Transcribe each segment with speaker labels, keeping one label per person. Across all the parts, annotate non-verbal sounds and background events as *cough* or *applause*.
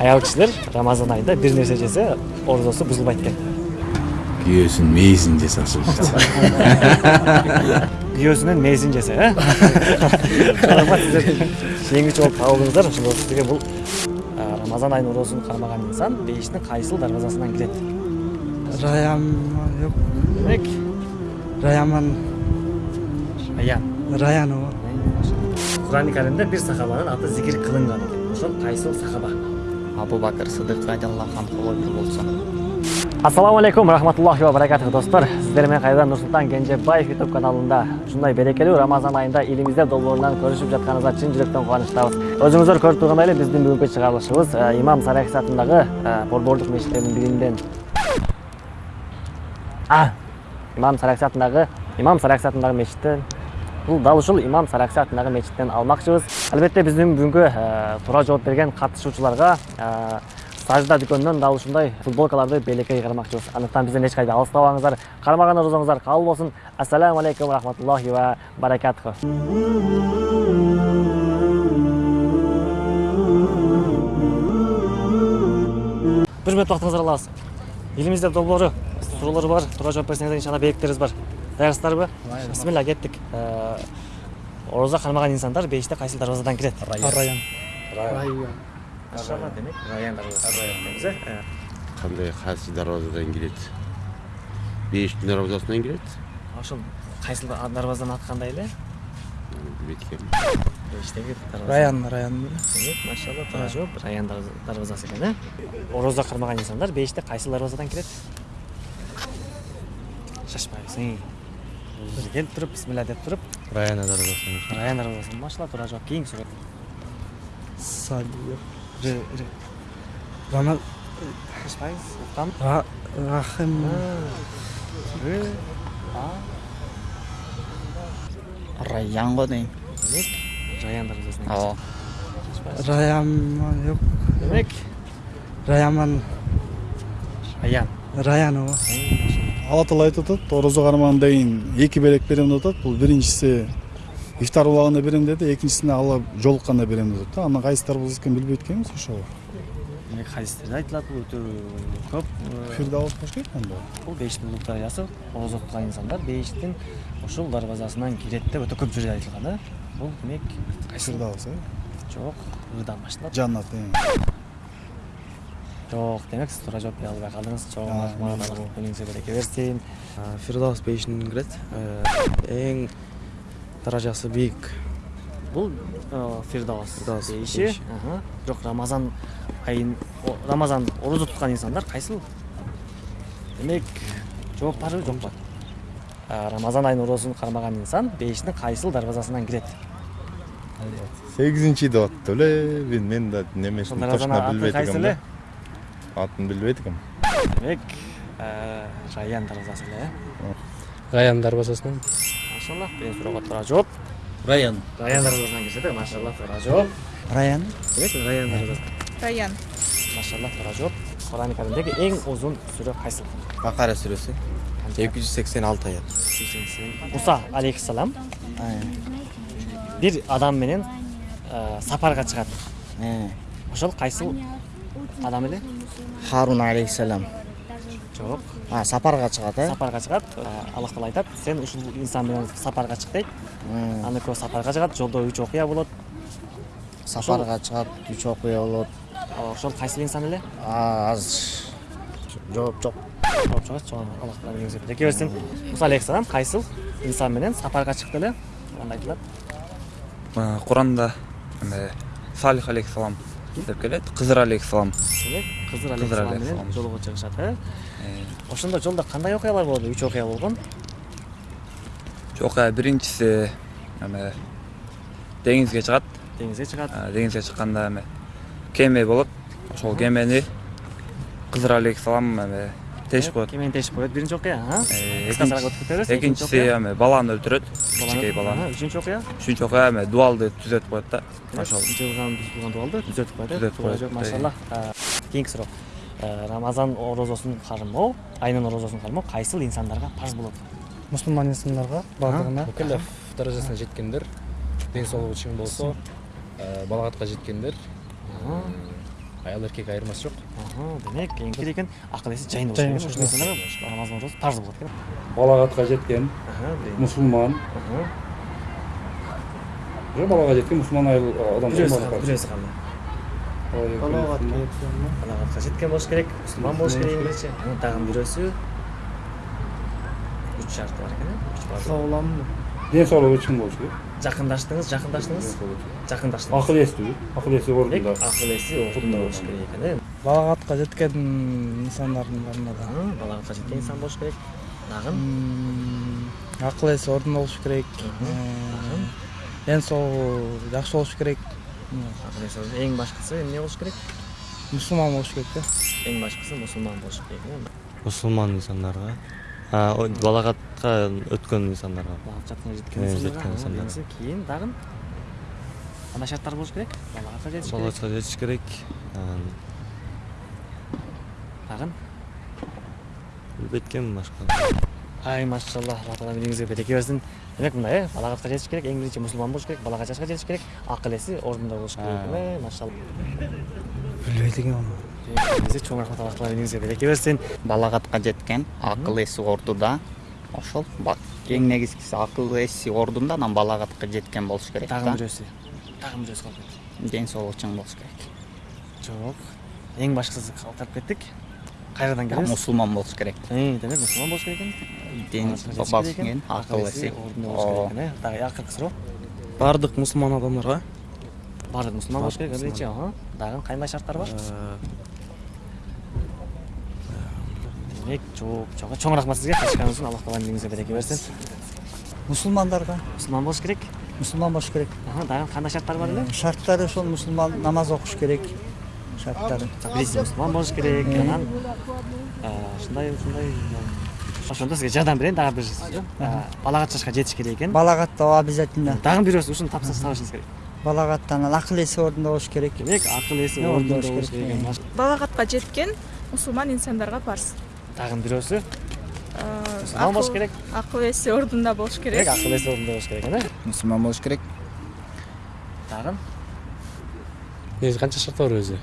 Speaker 1: аял кишилер рамазан айында бир нерсе жесе орозосу бузулбайт экен
Speaker 2: күйөөсүнүн мээсин жесе ашылышат
Speaker 1: күйөөсүнүн мээсин жесе э жеңүүчү болуп табылдыңыздар ошондо сизге бул рамазан айынын оорозун кармаган инсан бейиштин кайсыл дарбазасынан кирет
Speaker 3: Раяма yok.
Speaker 1: демек
Speaker 3: Rayaman
Speaker 1: аян
Speaker 3: Rayan o.
Speaker 1: курани каримде бир сахабанын аты зикир кылынган экен ошол кайсыл сахаба
Speaker 4: абу бакыр сыдык радиаллаху анху бир болсун
Speaker 1: ассаламу алейкум рахматуллахи ва баракатух достор. Сиздер менен кайрадан нурсултан кенжебаев ютуб каналында ушундай берекелүү рамазан айында көрүшүп жатканыбызга чын жүрөктөн кубанычтабыз өзүңүздөр көрүп тургандай эле биздин бүгүнкү чыгарылышыбыз э, имам саракис атындагы э, борбордук мечиттердин биринен а имам саракис атындагы имам саракис атындагы мечиттен бул дал ушул имам саракси атындагы мечиттен алмакчыбыз албетте биздин бүгүнкү э, туура жооп берген катышуучуларга сажда дүкөнүнөн дал ушундай футболкаларды белекке кыйгармакчыбыз андыктан бизден эч кайда алыстабаңыздар кармаган орозоңуздар кабыл болсун ассаламу алейкум рахматуллахи ва баракатуху бир мүнөт убактыңызды алабыз элимизде долбоору суроолор бар туура жооп берсеңиздер иншалла белектерибиз бар. Даярсыздарбы бисмилля кеттик орозо кармаган инсандар бейиште кайсыл дарбазадан кирет
Speaker 3: Rayan.
Speaker 1: машалла демек? Раян
Speaker 2: кандай кайсы дарбазадан кирет бейиштин дарбазасынан кирет
Speaker 1: ошол кайсыл дарбазадан аты кандай эле
Speaker 2: билбейт
Speaker 3: Rayan, Rayan.
Speaker 1: демек машалла туура жооп раян дарбазасы экен э орозо кармаган инсандар бейиште кайсыл дарбазадан кирет шашпайбыз бир келип туруп бисмилля деп туруп
Speaker 5: раян дарбазасынан
Speaker 1: раян дарбазасы машалла туура жооп кийинки суроо
Speaker 3: Sali yok.
Speaker 1: Р- р-
Speaker 3: Rama
Speaker 1: шашпайбыз уккам
Speaker 3: Ra Rahim.
Speaker 1: Р- а.
Speaker 4: Раян го дейм
Speaker 1: демек раян дарбазасынан
Speaker 4: ооба
Speaker 3: Rayaman yok.
Speaker 1: демек
Speaker 3: Rayaman
Speaker 1: аян
Speaker 3: O.
Speaker 6: алла таала айтып атат орозо кармагандан кийин эки белек берем деп атат. Бул биринчиси ифтар убагында берем деди экинчисине алла жолукканда берем деп атат. Да анан кайсы дарбаза экенин билбейт экенбиз ошол
Speaker 1: демек хадистерде айтылат бул өтө көп э,
Speaker 6: фирдаус болуш керек анда
Speaker 1: бул бейиштин улуг дарыясы орозо туткан инсандар бейиштин ушул дарбазасынан кирет деп өтө көп жерде айтылган э бул демек кайсы
Speaker 6: э?
Speaker 1: Жок ырдан башталат
Speaker 6: жаннат
Speaker 1: жок демек сиз туура жооп бере албай калдыңыз чоң рахмат
Speaker 6: эмне
Speaker 1: алла
Speaker 6: болду?
Speaker 1: күнүңүзгө береке берсин
Speaker 5: фирдаус бейишинен кирет эң даражасы бийик
Speaker 1: бул э, фирдаус бейиши бирок рамазан айын рамазан орозо туткан инсандар кайсыл демек жооп барбы жокпу рамазан айынын орозун кармаган инсан бейиштин кайсыл дарбазасынан кирет
Speaker 7: сегизинчи деп атты эле мен мен да немесин точно
Speaker 1: эле
Speaker 7: да атын билбейт экенмин
Speaker 1: демек э, раян дарбазасы эле э
Speaker 5: раян дарбазасынан
Speaker 1: машалла биринчи суроого туура жооп
Speaker 5: раян
Speaker 1: раян дарбазасынан кирсе да машалла туура жооп
Speaker 3: Rayan.
Speaker 1: демек раян дарбазасы
Speaker 8: Раян.
Speaker 1: машалла туура жооп курани каримдеги эң узун сүрө кайсыл
Speaker 5: бакара сүрөсү эки жүз сексен алты аят
Speaker 1: муса алейхисалам бир адам менен э, сапарга чыгат ошол кайсыл адам эле
Speaker 4: харун алейхисалам
Speaker 1: жок
Speaker 4: а сапарга чыгат э
Speaker 1: сапарга чыгат э, аллах таала айтат сен ушул инсан менен сапарга чык дейт аны экөө сапарга чыгат жолдо үч окуя болот
Speaker 4: сапарга чыгат үч окуя болот
Speaker 1: ошол кайсыл инсан эле
Speaker 4: А, азыр жооп жок
Speaker 1: жооп чыгат чоң аллах таала берсин муса алейхисалам кайсыл инсан менен сапарга чыкты эле анда айтылат
Speaker 9: куранда салих алейхисалам деп келет. Кызыр алейхисалам
Speaker 1: кызыр алейхисалам менен жолго чыгышат э? Ошондо жолдо кандай окуялар болду? Үч окуя болгон.
Speaker 9: Окуя. Биринчиси эме деңизге чыгат.
Speaker 1: Деңизге чыгат.
Speaker 9: Деңизге чыкканда эме кеме болот. Ошол кемени кызыр алейхисалам эме тешип коет
Speaker 1: кемени тешип коет биринчи окуя а
Speaker 9: Э,
Speaker 1: кыскасыраак өтүп кете берсин
Speaker 9: экинчиси эме баланы өлтүрөт кичинекей баланы
Speaker 1: үчүнчү окуя
Speaker 9: үчүнчү окуя эме дуалды түзөтүп коет да ошол
Speaker 1: жылган бузулган дуалды түзөтүп коет
Speaker 9: Түзөтүп
Speaker 1: туура
Speaker 9: коет,
Speaker 1: жооп
Speaker 9: э.
Speaker 1: машалла суроо Э, рамазан орозосун кармоо айнын орозосун кармоо кайсыл инсандарга парз болот
Speaker 3: Мусулман инсандарга бардыгына.
Speaker 5: мукеллеф даражасына жеткендер ден соолугу чың болсо балагатка жеткендер аял эркек айырмасы жок
Speaker 1: Аха, демек эң керек экен акыл эси жайында болуш керек намазын экен
Speaker 8: балагатка жеткен
Speaker 1: Аха.
Speaker 8: уже балага жеткен мусулман айыл адам
Speaker 1: бирөөсү калды.
Speaker 3: балагатка жеткен
Speaker 1: балагатка жеткен болуш керек мусулман болуш керек биринчи анан дагы бирөөсү үч шарты бар экен э үч бар
Speaker 3: саулам
Speaker 8: ден соолугу чың болуш керек.
Speaker 1: Жакындаштыңыз жакындаштыңыз жакындаштыңыз
Speaker 8: акыл эстүү акыл эси
Speaker 1: демек
Speaker 8: ордунда
Speaker 1: акыл эси ордунда болуш керек экен э
Speaker 3: балагатка жеткен инсандардын барында
Speaker 1: балагатка жеткен инсан болуш керек. Дагы
Speaker 3: М, акыл эси ордунда болуш керек. Ден соолугу жакшы болуш керек.
Speaker 1: Эси ордунда. эң башкысы эмне болуш керек?
Speaker 3: Мусулман болуш керек да
Speaker 1: эң башкысы мусулман болуш керек э
Speaker 10: мусулман инсандарга балагатка өткөн инсандарга
Speaker 1: балагат жаткан жеткен биринчиси кийин дагы кандай шарттар болуш керек. Балагатка жетиш керек.
Speaker 10: Балагатка жетиш керек. Экенмин башка
Speaker 1: ай машалла алла таала өмүрүңүзгө береке берсин демек мындай э балагатка жетиш керек эң биринчи мусулман болуш керек балага жашка жетиш керек акыл эси ордунда болуш керек. Машалла.
Speaker 3: Билбейт экенмин
Speaker 1: Өзү чоң рахмат алла таала өмүрүңүзгө береке берсин
Speaker 4: балагатка жеткен акыл эси ордуда. Ошол эң негизгиси акыл эси ордунда анан балагатка жеткен болуш керек
Speaker 1: дагы
Speaker 4: да
Speaker 1: бирөөсү дагы бирөөсү калып кетти
Speaker 4: ден соолугу чың болуш керек.
Speaker 1: Жок эң башкысы калтырып кеттик кайрадан келебиз
Speaker 4: мусулман болуш керек.
Speaker 1: Э, демек мусулман болуш керек экен
Speaker 4: ден
Speaker 1: керек
Speaker 4: акыл эси
Speaker 1: ордунда болуш керек экен э дагы акыркы суроо
Speaker 5: баардык мусулман адамдарга
Speaker 1: баардык мусулман болуш керек биринчи дагы кандай шарттар бар? Демек жооп чоң чоң рахмат сизге катышканыңыз үчүн алла таала өмүрүңүзгө береке берсин
Speaker 3: мусулмандарга
Speaker 1: мусулман болуш керек
Speaker 3: мусулман болуш керек
Speaker 1: дагы кандай шарттар бар эле
Speaker 3: шарттары ошол мусулман намаз окуш керек шарттары
Speaker 1: биринчи мусулман болуш керек анан ушундай ушундай ошондо сизге жардам берейин дагы бир балагат жашка жетиш керек экен
Speaker 3: балагатта обязательно
Speaker 1: дагы бирөөсү ушуну тапсырыс табышыңыз керек
Speaker 3: балагатта анан акыл эси ордунда болуш керек
Speaker 1: демек акыл эси ордунда
Speaker 3: болуш керек,
Speaker 11: балагатка жеткен мусулман инсандарга парз
Speaker 1: дагы бирөөсү
Speaker 11: Э,
Speaker 1: мусулман болуш керек.
Speaker 11: акыл эси ордунда болуш керек
Speaker 1: акыл эси ордунда болуш керек экен э
Speaker 4: мусулман болуш керек.
Speaker 1: Дагы
Speaker 5: негизи канча шарт бар өзү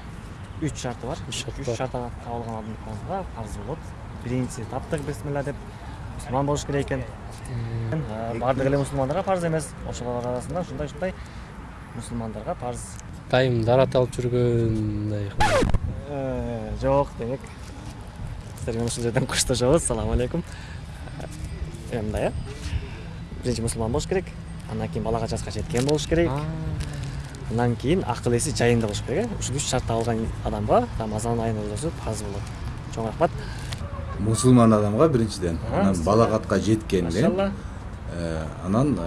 Speaker 1: үч шарты бар.
Speaker 5: Үч шарты
Speaker 1: үч шарттан табылган адамга парз болот биринчиси таптык бисмилла деп мусулман болуш керек экен Э, баардык эле мусулмандарга парз эмес ошолор арасында ушундай ушундай мусулмандарга парз
Speaker 5: дайым дарат алып жүргөндай
Speaker 1: Э, жок демек. Сиздер менен ушул жерден коштошобуз саламу алейкум. Эми мындай э. Биринчи мусулман болуш керек андан кийин балага жашка жеткен болуш керек. Андан кийин акыл эси жайында болуш керек э. Ушул үч шартты алган адамга рамазан айынын розосу парз болот. Чоң рахмат.
Speaker 2: Мусулман адамга биринчиден анан балагатка
Speaker 1: машалла.
Speaker 2: э, анан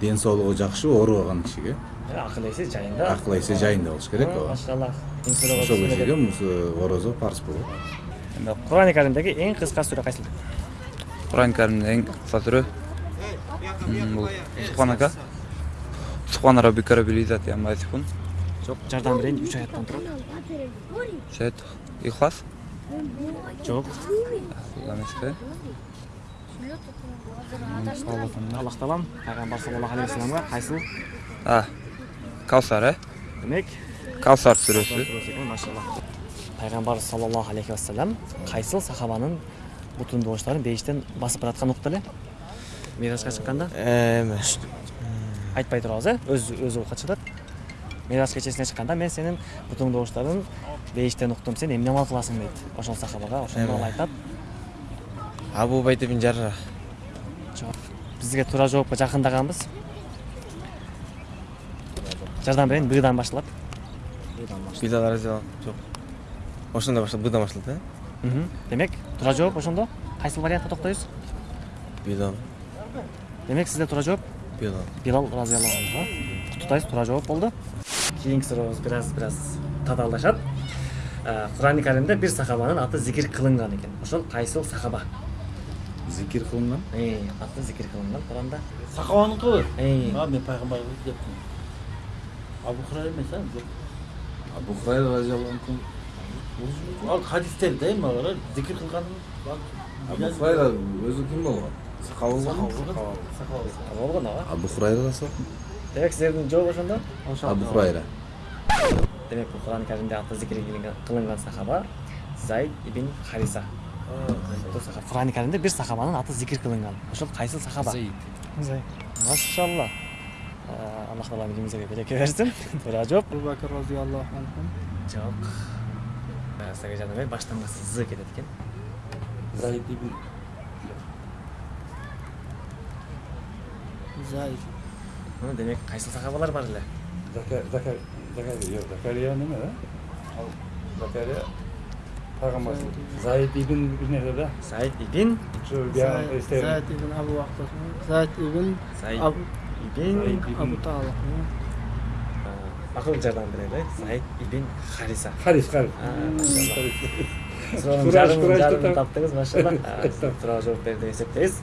Speaker 2: ден соолугу жакшы ооруган кишиге
Speaker 1: Э, акыл эси жайында.
Speaker 2: Акыл эси жайында болуш керек ооба
Speaker 1: машалла
Speaker 2: ошол кишиге орозо парз болот
Speaker 1: курани каримдеги эң кыска сүрө кайсыл
Speaker 9: куран каримдин эң кыска сүрө бул субханака субхана раббика раббил иззати амма ясифун
Speaker 1: жок жардам берейин үч аяттан турат
Speaker 9: шет ихлас.
Speaker 1: Жок аллах таалам пайгамбар саллаллаху алейхи вассаламга кайсыл
Speaker 9: а каусар э?
Speaker 1: Демек
Speaker 9: каусар сүрөсү
Speaker 1: машалла. Пайгамбар саллаллаху алейхи вассалам кайсыл сахабанын бутун добуштарын бейиштен басып бараткан укту эле миражга чыкканда
Speaker 10: эме
Speaker 1: айтпай турабыз э? Өзү өзү окуп жатат мираж кечесине чыкканда мен сенин бутуң добуштарын бейиштен уктум сен эмне амал кыласың дейт ошол сахабага ошондо ал айтат.
Speaker 5: Абу убайда бин жарра
Speaker 1: бизге туура жоопко жакындаганбыз жардам берейин быдан башталат
Speaker 5: билал разиаллаху жок ошондой башталып быдан башталат э
Speaker 1: демек туура жооп ошондо кайсыл вариантта токтойбуз
Speaker 5: билал
Speaker 1: демек сизде туура жооп
Speaker 5: билал
Speaker 1: билал разиаллаху анху куттуктайбыз туура жооп болду кийинки сурообуз бир аз бир аз татаалдашат курани каримде бир сахабанын аты зикир кылынган экен ошол кайсыл сахаба
Speaker 2: зикир кылынган
Speaker 1: аты зикир кылынган куранда
Speaker 12: сахабаныкыбы
Speaker 1: Э,
Speaker 12: а мен пайгамбар дептим абу хурайра эмес а? Жок
Speaker 2: абу хурайра разиаллаху анху.
Speaker 12: Ал хадистер да эми алар зикир кылганын
Speaker 2: абу хурайра өзү ким болгон сахаба болгон
Speaker 1: болгон ага
Speaker 2: абу хурайра да сол.
Speaker 1: Демек сиздердин жооп ошондо
Speaker 2: абу хурайра.
Speaker 1: Демек бул куран каримде аты зикир кылынган- кылынган сахаба зайд ибн хариса бул сахаба курани каримде бир сахабанын аты зикир кылынган ошол кайсыл сахаба?
Speaker 3: Зайд.
Speaker 1: машалла. Аллах таала билимиңизге береке берсин туура жооп
Speaker 3: Абу Бакр разияллаху анху.
Speaker 1: жок сага жардам баштамасы з кетет экен
Speaker 8: Заид ибн.
Speaker 3: Зайд.
Speaker 1: Ну, демек кайсыл сахабалар бар эле
Speaker 8: Закар Закар Закария неме? Ал Закария пайгамбар Заид ибн nerede да?
Speaker 1: зайд ибн
Speaker 3: Зайд ибн Абу. Зайд ибн Абу
Speaker 1: ибн
Speaker 3: Абу Талиб.
Speaker 1: акыл жардам берели зайд ибн хариса жарымын
Speaker 8: деп
Speaker 1: таптыңыз машалла туура жооп берди деп эсептейбиз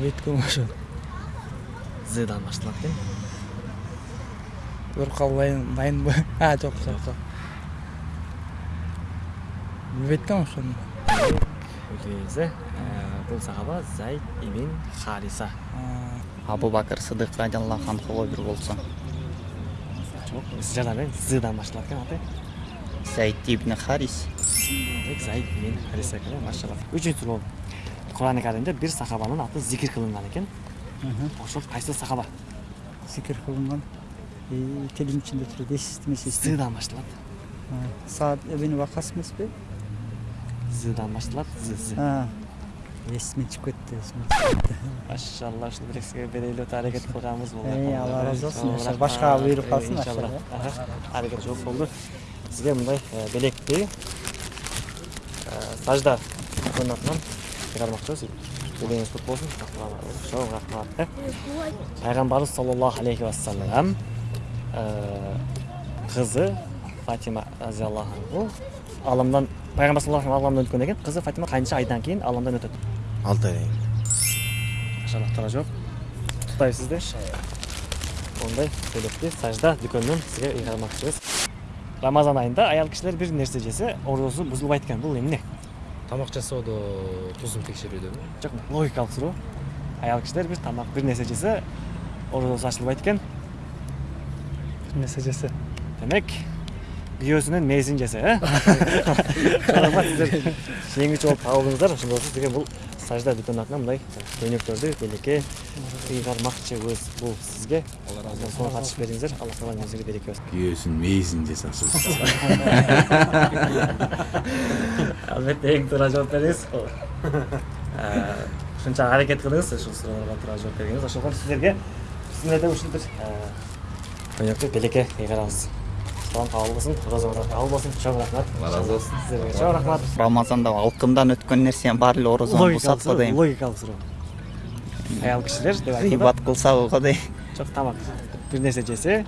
Speaker 3: Беткем ошо.
Speaker 1: здан башталат экен
Speaker 3: Бир калбайын дайынбы? А, жок, жок, жок. Билбейт ошону.
Speaker 1: билбейбиз э бул сахаба зайд ибн хариса.
Speaker 4: Абу бакыр сыдык радиаллаху анхуго бир болсо
Speaker 1: жок жардам бериң здан башталат экен аты.
Speaker 4: Зайд ибн харис.
Speaker 1: Зайд ибн хариса экен машалла үчүнчү суроо курани каримде бир сахабанын аты зикир кылынган экен ошол кайсы сахаба?
Speaker 3: Зикир кылынган. Тилим ичинде турат, эсистим.
Speaker 1: здан башталат
Speaker 3: Саад ибн Вакас эмеспи?
Speaker 1: Здан башталат з з
Speaker 3: А. Эсиме чыгып кетти,
Speaker 1: машалла ушул берели өтө аракет кылганбыз болду
Speaker 3: Алла разы болсун,
Speaker 1: Чоң
Speaker 3: иншалла.
Speaker 1: рахмат.
Speaker 3: Башка буйрук
Speaker 1: Эй,
Speaker 3: калсын,
Speaker 1: иншалла. аракет жооп болду сизге мындай белекти сажда атынан чыгармакчыбыз белеңиз кут болсун чоң рахмат пайгамбарыбыз саллаллаху алейхи вассалам кызы фатима разиаллаху анху аламдан пайгамбар саллаллаху алейхи аламдан өткөндөн кийин кызы фатима канча айдан кийин аламдан өтөт
Speaker 5: алты ай
Speaker 1: машалла туура жооп куттайбыз сизди ондай белекти сажда дүкөнүнөн сизге ыйгармакчыбыз рамазан айында аял кишилер бир нерсе жесе орозу бузулбайт экен бул эмне
Speaker 12: тамак жасоодо тузун текшерүүдөбү
Speaker 1: жок логикалык суроо аял кишилер бир тамак бир нерсе жесе орозосу ачылбайт экен
Speaker 3: Бир нерсе жесе.
Speaker 1: демек күйөөсүнүн мээсин жесе э рахмат сиздер жеңүүчү болуп табылдыңыздар ошондо болсо сизге бул сажда дүкөнүнүн атынан мындай көйнөктөрдү белекке ыйгармакчыбыз бул сизге сону катышып бериңиздер алла таала өзүңүзгө береке берсин
Speaker 7: күйөөсүн мээсин жасасын
Speaker 1: албетте эң туура жооп бердиңиз ушунча аракет кылыңыз ушул суроолорго туура жооп бергениңиз ошого сиздерге бизмелде ушул бир көйнөктү белекке ыйгарабыз болсун розоңуздар кабыл болсун чоң рахмат.
Speaker 7: Разы болсун
Speaker 1: сиздерге чоң рахмат.
Speaker 4: рамазанда алкымдан өткөн нерсе баары эле орозону бузат го дейм
Speaker 1: логикалык суроо аял кишилер деп
Speaker 4: ыйбат кылсабы го дейм
Speaker 1: жок тамак бир нерсе жесе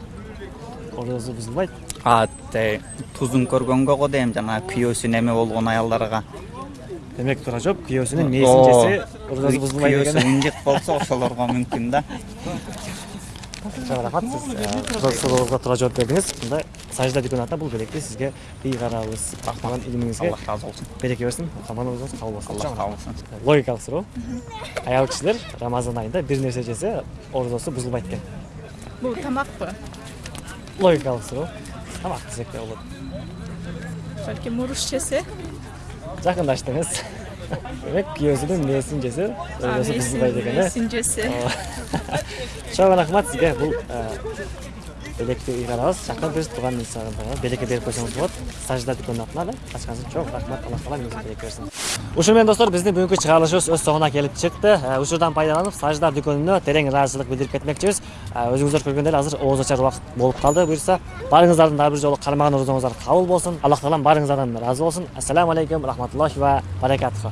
Speaker 1: орозу бузулбайт
Speaker 4: а те тузун көргөнгө го дейм жанагы күйөөсү эме болгон аялдарга
Speaker 1: демек туура жооп күйөөсүнүн мээсин жесе орозу бузулбайт
Speaker 4: күйөөсү
Speaker 1: деген
Speaker 4: ынжык болсо ошолорго мүмкүн да. *laughs*
Speaker 1: чоң рахмат сиз ошол суроолорго туура жооп бердиңиз мындай сажда дүкөнүнүн атынан бул белекти сизге ыйгарабыз рахмат илимиңизге
Speaker 4: аллах разы болсун
Speaker 1: береке берсин аман болсун кабыл болсун
Speaker 4: аллах кабыл болсун
Speaker 1: логикалык суроо аял кишилер рамазан айында бир нерсе жесе орозосу бузулбайт экен
Speaker 11: бул тамакпы
Speaker 1: логикалык суроо тамак десек де болот
Speaker 11: балки муруш жесе
Speaker 1: жакындаштыңыз демек жесе орозосу бузулбайт экен э
Speaker 11: мээсин жесе
Speaker 1: чоң рахмат бул белекти ыйгарабыз жакын бир тууган инсандарга белекке берип койсоңуз болот сажда дүкөнүнүн атынан э ачкан үчүн чоң рахмат алла таала меңизге береке берсин ушуну менен достор биздин бүгүнкү чыгарылышыбыз өз соңуна келип чыкты учурдан пайдаланып сажда дүкөнүнө терең ыраазычылык билдирип кетмекчибиз өзүңүздөр көргөндөй эле азыр ооз ачар убакыт болуп калды буюрса барыңыздардын дагы бир жолу кармаган орозоңуздар кабыл болсун аллах таалам барыңыздардан ыраазы болсун ассаламу алейкум рахматуллахи ва баракатуху